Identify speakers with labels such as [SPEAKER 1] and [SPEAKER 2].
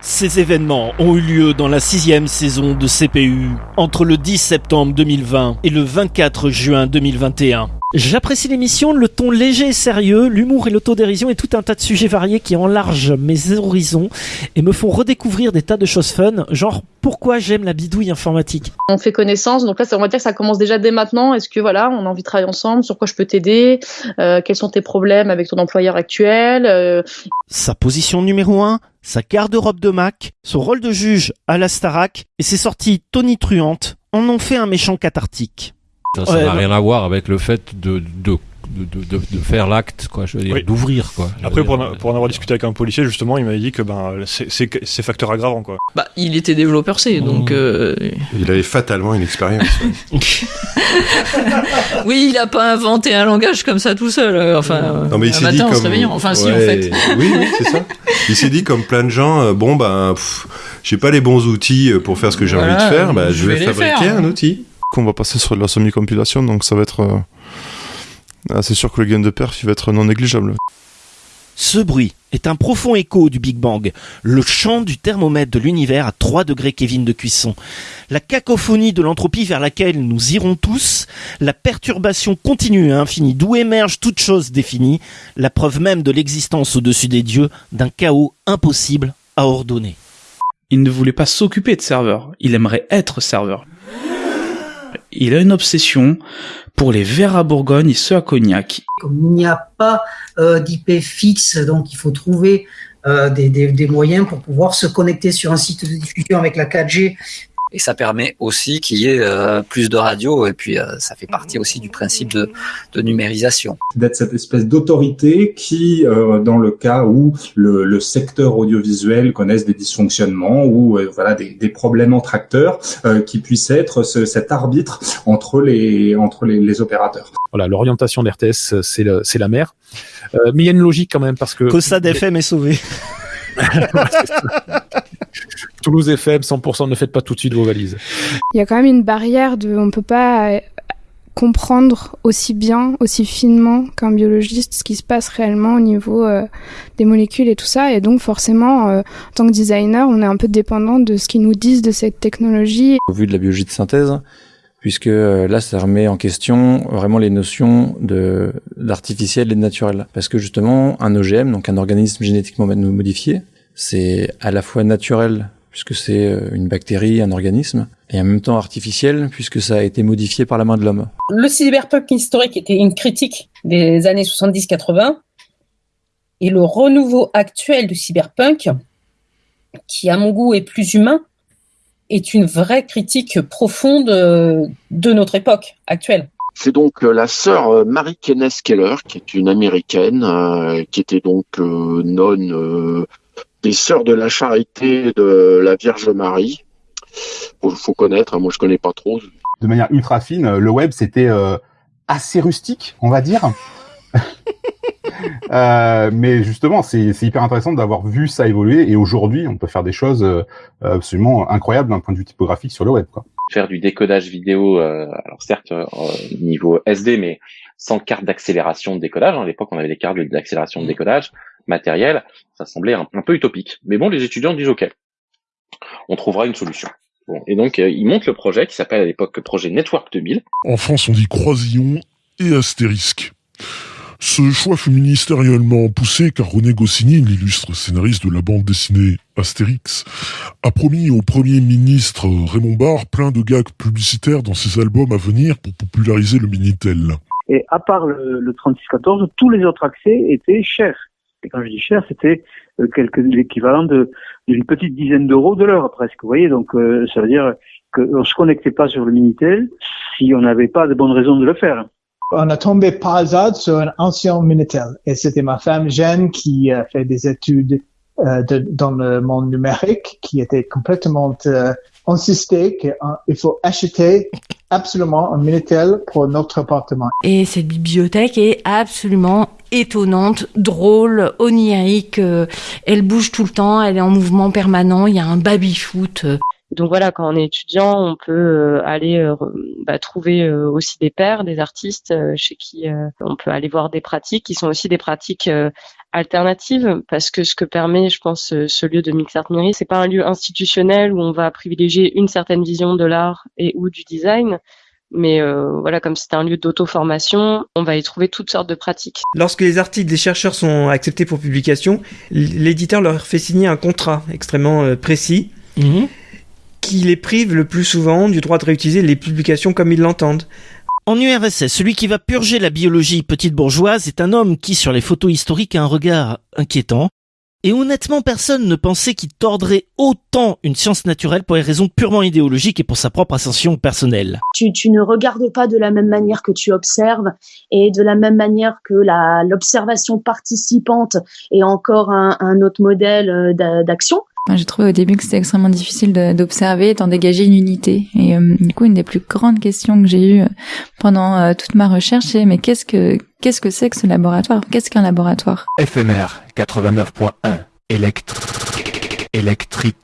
[SPEAKER 1] Ces événements ont eu lieu dans la sixième saison de CPU, entre le 10 septembre 2020 et le 24 juin 2021. J'apprécie l'émission, le ton léger et sérieux, l'humour et l'autodérision et tout un tas de sujets variés qui enlargent mes horizons et me font redécouvrir des tas de choses fun, genre pourquoi j'aime la bidouille informatique.
[SPEAKER 2] On fait connaissance, donc là on va dire que ça commence déjà dès maintenant. Est-ce que voilà, on a envie de travailler ensemble, sur quoi je peux t'aider, euh, quels sont tes problèmes avec ton employeur actuel? Euh...
[SPEAKER 1] Sa position numéro 1 sa garde-robe de Mac, son rôle de juge à la Starac et ses sorties tonitruantes en ont fait un méchant cathartique.
[SPEAKER 3] Ça n'a rien à voir avec le fait de, de de, de, de, faire l'acte, quoi, je veux dire, oui. d'ouvrir, quoi.
[SPEAKER 4] Après,
[SPEAKER 3] dire,
[SPEAKER 4] pour, pour en avoir discuté avec un policier, justement, il m'avait dit que ben, c'est facteur aggravant, quoi.
[SPEAKER 5] Bah, il était développeur C, donc. Mmh. Euh...
[SPEAKER 6] Il avait fatalement une expérience.
[SPEAKER 5] oui, il a pas inventé un langage comme ça tout seul. Euh, enfin,
[SPEAKER 6] non, mais il
[SPEAKER 5] un matin
[SPEAKER 6] dit
[SPEAKER 5] en
[SPEAKER 6] comme...
[SPEAKER 5] se réveillant. Enfin,
[SPEAKER 6] ouais,
[SPEAKER 5] si, en fait.
[SPEAKER 6] Oui, oui, c'est ça. Il s'est dit, comme plein de gens, euh, bon, ben, j'ai pas les bons outils pour faire ce que j'ai
[SPEAKER 5] Voilà,
[SPEAKER 6] envie de faire, bah,
[SPEAKER 5] je
[SPEAKER 6] je vais, fabriquer
[SPEAKER 5] faire.
[SPEAKER 6] un outil.
[SPEAKER 7] qu'on va passer sur de la semi-compilation, donc ça va être. euh, ah, c'est sûr que le gain de perf il va être non négligeable.
[SPEAKER 1] Ce bruit est un profond écho du Big Bang, le chant du thermomètre de l'univers à 3 degrés Kevin de cuisson, la cacophonie de l'entropie vers laquelle nous irons tous, la perturbation continue et infinie d'où émerge toute chose définie, la preuve même de l'existence au-dessus des dieux d'un chaos impossible à ordonner.
[SPEAKER 8] Il ne voulait pas s'occuper de serveur, il aimerait être serveur. Il a une obsession pour les verres à Bourgogne et ceux à Cognac.
[SPEAKER 9] Comme il n'y a pas euh, d'IP fixe, donc il faut trouver euh, des, des, des, moyens pour pouvoir se connecter sur un site de diffusion avec la 4G.
[SPEAKER 10] Et ça permet aussi qu'il y ait euh, plus de radios, et puis euh, ça fait partie aussi du principe de, de numérisation.
[SPEAKER 11] D'être cette espèce d'autorité qui, euh, dans le cas où le, le, secteur audiovisuel connaisse des dysfonctionnements ou euh, voilà des, des, problèmes entre acteurs, euh, qui puisse être ce, cet arbitre entre les entre les, les opérateurs.
[SPEAKER 12] Voilà, l'orientation de RTS, c'est c'est la mer. Euh, mais il y a une logique quand même parce que
[SPEAKER 1] Que ça d'FM est sauvé.
[SPEAKER 12] Toulouse FM, 100%, ne faites pas tout de suite vos valises.
[SPEAKER 13] Il y a quand même une barrière de, on peut pas euh, comprendre aussi bien, aussi finement qu'un biologiste ce qui se passe réellement au niveau euh, des molécules et tout ça. Et donc forcément, euh, en tant que designer, on est un peu dépendant de ce qu'ils nous disent de cette technologie.
[SPEAKER 14] Au vu de la biologie de synthèse, puisque euh, là, ça remet en question vraiment les notions de d'artificiel et de naturel. Parce que justement, un OGM, donc un organisme génétiquement modifié, c'est à la fois naturel puisque c'est euh, une bactérie, un organisme, et en même temps artificiel, puisque ça a été modifié par la main de l'homme.
[SPEAKER 15] Le cyberpunk historique était une critique des années 70-80, et le renouveau actuel du cyberpunk, qui à mon goût est plus humain, est une vraie critique profonde de notre époque actuelle.
[SPEAKER 16] C'est donc la sœur Marie Kenneth Keller, qui est une américaine, euh, qui était donc euh, nonne euh, des sœurs de la charité de la Vierge Marie. Il faut connaître, hein, moi je connais pas trop.
[SPEAKER 17] De manière ultra fine, le web c'était euh, assez rustique, on va dire. euh, mais justement, c'est hyper intéressant d'avoir vu ça évoluer et aujourd'hui, on peut faire des choses euh, absolument incroyables d'un point de vue typographique sur le web. Quoi.
[SPEAKER 18] Faire du décodage vidéo, euh, alors certes niveau SD, mais sans carte d'accélération de décodage. À l'époque, on avait des cartes d'accélération de décodage matériel. Ça semblait un, un peu utopique. Mais bon, les étudiants disent OK, on trouvera une solution. Bon, et donc, euh, ils montent le projet qui s'appelle à l'époque projet Network 2000.
[SPEAKER 19] En France, on dit Croisillon et Astérisque. Ce choix fut ministériellement poussé car René Goscinny, l'illustre scénariste de la bande dessinée Astérix, a promis au Premier ministre Raymond Barre plein de gags publicitaires dans ses albums à venir pour populariser le Minitel.
[SPEAKER 20] Et à part le, le 3614, tous les autres accès étaient chers. Et quand je dis cher, c'était euh, l'équivalent d'une petite dizaine d'euros de l'heure presque. Vous voyez, donc euh, ça veut dire qu'on se connectait pas sur le Minitel si on n'avait pas de bonnes raisons de le faire.
[SPEAKER 11] On a tombé par hasard sur un ancien Minitel et c'était ma femme Jeanne qui a fait des études euh, de, dans le monde numérique qui était complètement euh, insisté qu'il faut acheter absolument un Minitel pour notre appartement.
[SPEAKER 4] Et cette bibliothèque est absolument étonnante, drôle, onirique. Euh, elle bouge tout le temps, elle est en mouvement permanent. Il y a un baby-foot.
[SPEAKER 21] Donc voilà, quand on est étudiant, on peut euh, aller euh, bah, trouver euh, aussi des pairs, des artistes chez qui on peut aller voir des pratiques qui sont aussi des pratiques alternatives parce que ce que permet, je pense, ce lieu de Mix Art Miri, c'est pas un lieu institutionnel où on va privilégier une certaine vision de l'art et ou du design, mais voilà, comme c'est un lieu d'auto-formation, on va y trouver toutes sortes de pratiques.
[SPEAKER 22] Lorsque les articles des chercheurs sont acceptés pour publication, l'éditeur leur fait signer un contrat extrêmement précis.
[SPEAKER 1] Mhm
[SPEAKER 22] qui les prive le plus souvent du droit de réutiliser les publications comme ils l'entendent.
[SPEAKER 1] En URSS, celui qui va purger la biologie petite bourgeoise est un homme qui, sur les photos historiques, a un regard inquiétant. Et honnêtement, personne ne pensait qu'il tordrait autant une science naturelle pour des raisons purement idéologiques et pour sa propre ascension personnelle.
[SPEAKER 23] Tu, tu ne regardes pas de la même manière que tu observes et de la même manière que l'observation participante est encore un, un autre modèle euh,
[SPEAKER 24] J'ai trouvé au début que c'était extrêmement difficile d'observer, d'en dégager une unité. Et euh, du coup, une des plus grandes questions que j'ai eues euh, pendant euh, toute ma recherche, c'est mais qu'est-ce que qu'est-ce que c'est que ce laboratoire? Qu'est-ce qu'un laboratoire?
[SPEAKER 25] FMR 89.1 électrique. électrique.